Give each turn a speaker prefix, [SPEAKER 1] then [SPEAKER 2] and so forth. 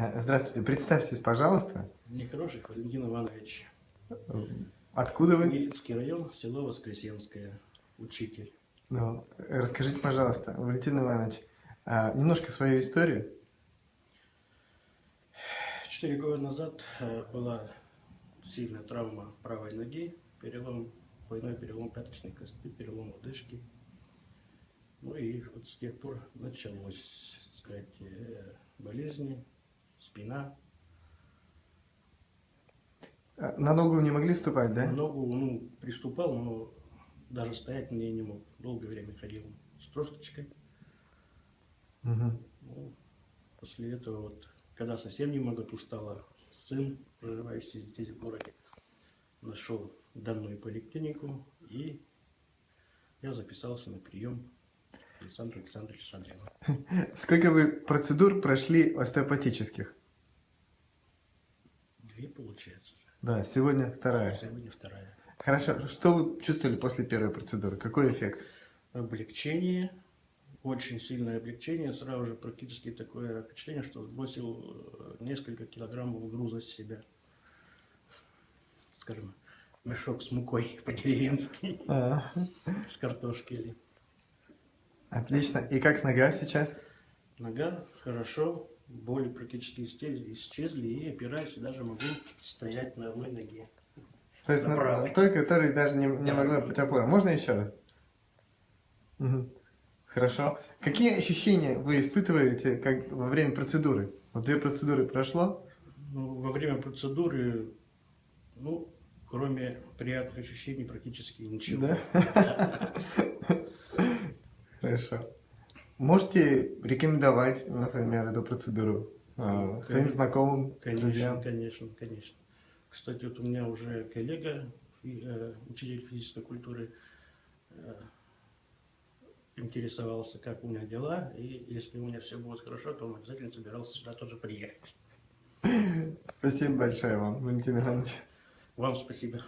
[SPEAKER 1] Э, Здравствуйте, представьтесь, пожалуйста.
[SPEAKER 2] Нехороших Валентин Иванович.
[SPEAKER 1] Откуда вы?
[SPEAKER 2] Киевский район, село Воскресенское. Учитель.
[SPEAKER 1] Ну, расскажите, пожалуйста, Валентин Иванович, а, немножко свою историю.
[SPEAKER 2] Четыре года назад э, была сильная травма правой ноги, перелом, двойной перелом пяточной кости, перелом лодыжки. Ну и вот с тех пор началось, так сказать, э, болезни, спина.
[SPEAKER 1] А, На ногу не могли вступать, да?
[SPEAKER 2] На ногу, ну, приступал, но даже стоять мне не мог. Долгое время ходил с тросточкой.
[SPEAKER 1] Мгм.
[SPEAKER 2] Ну, после этого, вот, когда совсем немного устала, сын, проживающий здесь в городе, нашел данную поликлинику, и я записался на прием Александру Александровичу Шадрину.
[SPEAKER 1] Сколько вы процедур прошли остеопатических?
[SPEAKER 2] Две, получается.
[SPEAKER 1] Да, сегодня вторая.
[SPEAKER 2] Сегодня вторая.
[SPEAKER 1] Хорошо, что вы чувствовали после первой процедуры? Какой эффект?
[SPEAKER 2] Облегчение, очень сильное облегчение, сразу же практически такое впечатление, что сбросил э, несколько килограммов груза с себя. Скажем, мешок с мукой по-деревенски,
[SPEAKER 1] А,
[SPEAKER 2] с картошки или
[SPEAKER 1] Отлично. И как нога сейчас?
[SPEAKER 2] Нога хорошо, боли практически исчезли, и опираюсь, и даже могу стоять на одной ноге.
[SPEAKER 1] То есть
[SPEAKER 2] На
[SPEAKER 1] на- той, которой даже не, не
[SPEAKER 2] Да.
[SPEAKER 1] могла быть опора. Можно еще раз? Мгм. Хорошо. Какие ощущения вы испытываете как во время процедуры? Вот две процедуры прошло.
[SPEAKER 2] Ну, во время процедуры, ну, кроме приятных ощущений, практически ничего.
[SPEAKER 1] Да? Хорошо. Можете рекомендовать, например, эту процедуру э, своим
[SPEAKER 2] Конечно.
[SPEAKER 1] знакомым,
[SPEAKER 2] Конечно,
[SPEAKER 1] друзьям?
[SPEAKER 2] конечно, конечно. Кстати, вот у меня уже коллега, э, учитель физической культуры, э, интересовался, как у меня дела, и если у меня все будет хорошо, то он обязательно собирался сюда тоже приехать.
[SPEAKER 1] Спасибо большое вам, Валентин Иванович.
[SPEAKER 2] Вам спасибо.